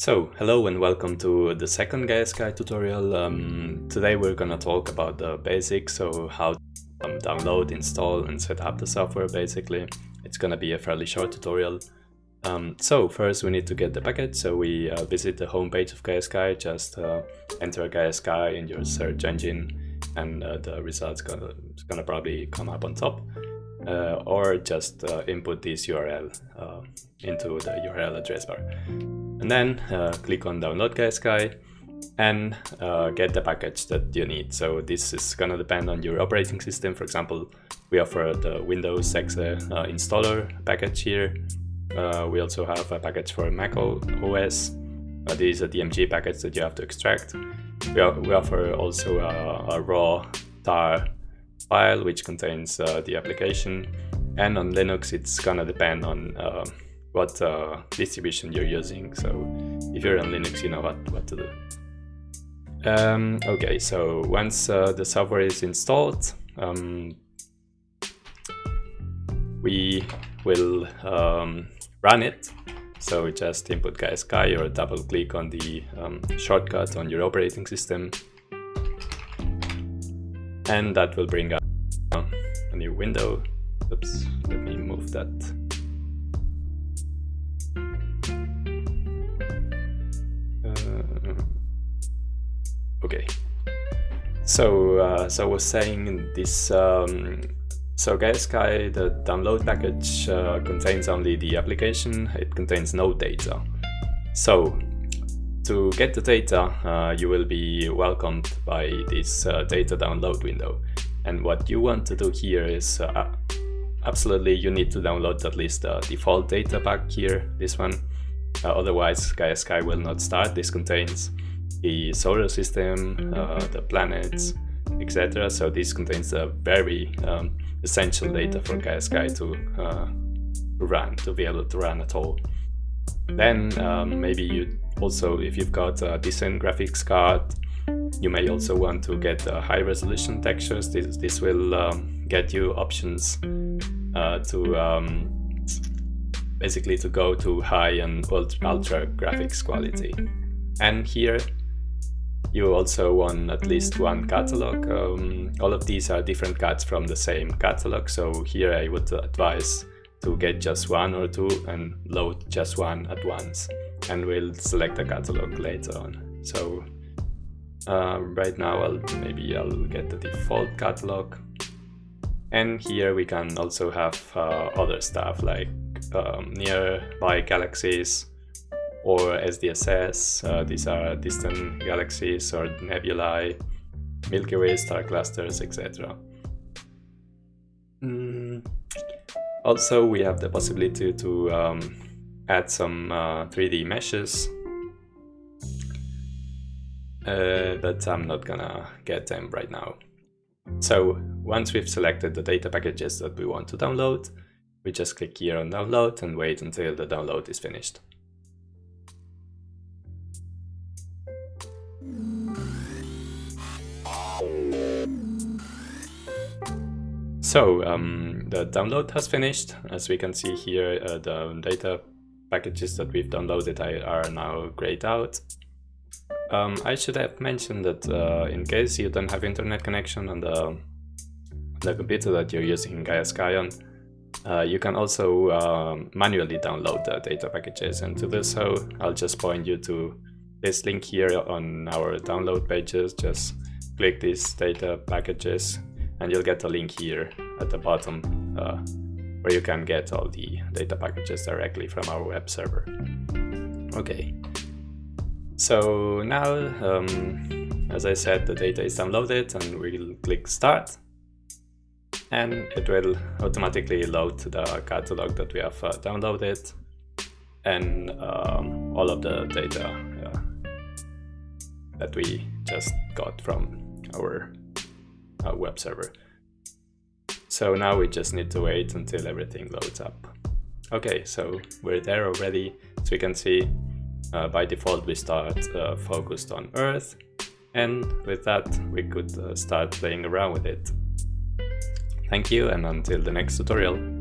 So, hello and welcome to the second GaiaSky tutorial. Um, today we're gonna talk about the basics, so how to um, download, install and set up the software basically. It's gonna be a fairly short tutorial. Um, so first we need to get the package, so we uh, visit the homepage of GaiaSky, just uh, enter GaiaSky in your search engine and uh, the results gonna, gonna probably come up on top. Uh, or just uh, input this URL uh, into the URL address bar. And then click on download GaiaSky and uh, get the package that you need. So this is gonna depend on your operating system. For example, we offer the Windows Exe uh, installer package here. Uh, we also have a package for Mac OS. this is a DMG package that you have to extract. We, we offer also a, a raw tar file which contains uh, the application and on Linux it's gonna depend on uh, what uh, distribution you're using so if you're on Linux you know what, what to do. Um, okay so once uh, the software is installed um, we will um, run it so just input GaiaSky or double click on the um, shortcut on your operating system and that will bring up a new window. Oops, let me move that. Uh, okay. So, uh, so I was saying this. Um, so GaiaSky, the download package uh, contains only the application. It contains no data. So to get the data, uh, you will be welcomed by this uh, data download window. And what you want to do here is uh, absolutely you need to download at least the default data pack here, this one. Uh, otherwise GaiaSky will not start. This contains the solar system, uh, the planets, etc. So this contains a very um, essential data for GaiaSky to, uh, to run, to be able to run at all. Then um, maybe you also, if you've got a decent graphics card, you may also want to get uh, high resolution textures. This, this will um, get you options uh, to um, basically to go to high and ultra, ultra graphics quality. And here you also want at least one catalog. Um, all of these are different cuts from the same catalog. So here I would advise to get just one or two and load just one at once and we'll select the catalog later on. So uh, right now I'll maybe I'll get the default catalog and here we can also have uh, other stuff like um, nearby galaxies or SDSS, uh, these are distant galaxies or nebulae, Milky Way star clusters, etc. Mm. Also, we have the possibility to um, add some uh, 3D meshes, uh, but I'm not gonna get them right now. So once we've selected the data packages that we want to download, we just click here on download and wait until the download is finished. So um, the download has finished. As we can see here, uh, the data packages that we've downloaded are now grayed out. Um, I should have mentioned that uh, in case you don't have internet connection on the, the computer that you're using GaiaSky on, uh, you can also um, manually download the data packages and to do so I'll just point you to this link here on our download pages. Just click these data packages and you'll get a link here at the bottom uh, where you can get all the data packages directly from our web server. Okay, so now, um, as I said, the data is downloaded and we'll click start and it will automatically load the catalog that we have uh, downloaded and um, all of the data uh, that we just got from our uh, web server. So now we just need to wait until everything loads up. Okay, so we're there already. So we can see uh, by default we start uh, focused on Earth. And with that, we could uh, start playing around with it. Thank you and until the next tutorial.